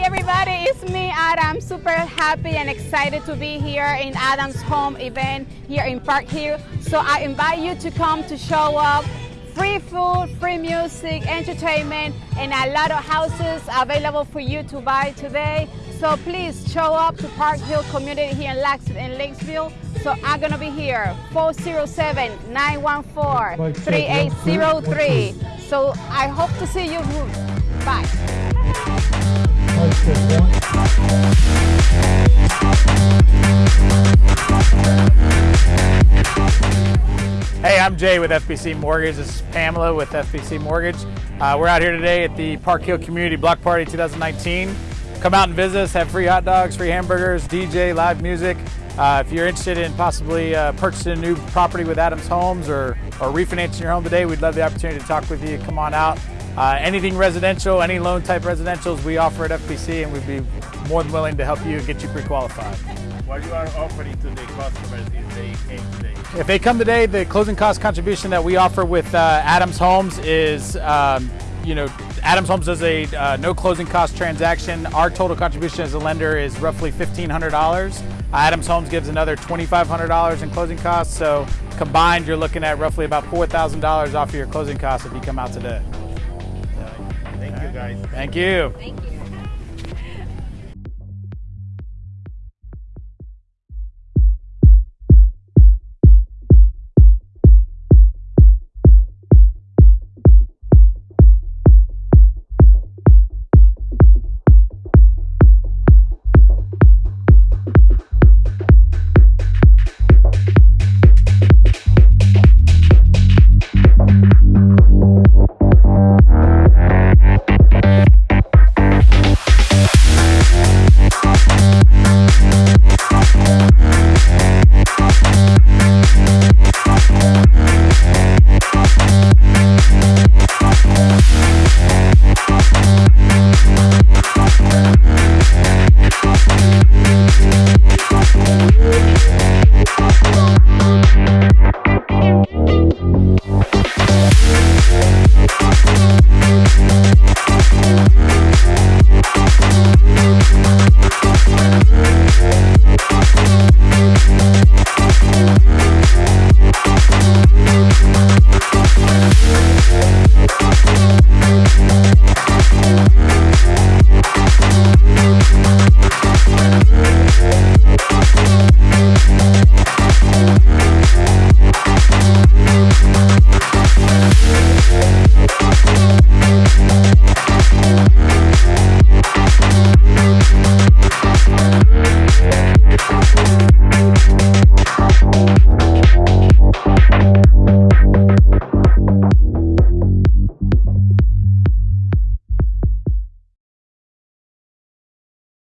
Hey everybody, it's me Adam. Super happy and excited to be here in Adam's home event here in Park Hill. So I invite you to come to show up. Free food, free music, entertainment, and a lot of houses available for you to buy today. So please show up to Park Hill Community here in Lax in Lakesville. So I'm gonna be here, 407-914-3803. So I hope to see you. Bye. Hey, I'm Jay with FBC Mortgage. This is Pamela with FBC Mortgage. Uh, we're out here today at the Park Hill Community Block Party 2019. Come out and visit us, have free hot dogs, free hamburgers, DJ, live music. Uh, if you're interested in possibly uh, purchasing a new property with Adams Homes or, or refinancing your home today, we'd love the opportunity to talk with you. Come on out. Uh, anything residential, any loan type residentials we offer at FBC and we'd be more than willing to help you get you pre-qualified. What you are offering to the customers if they came today? If they come today, the closing cost contribution that we offer with uh, Adams Homes is, um, you know, Adams Homes does a uh, no closing cost transaction. Our total contribution as a lender is roughly $1,500. Adams Homes gives another $2,500 in closing costs. So combined, you're looking at roughly about $4,000 off of your closing costs if you come out today. Thank you guys. Thank you. Thank you.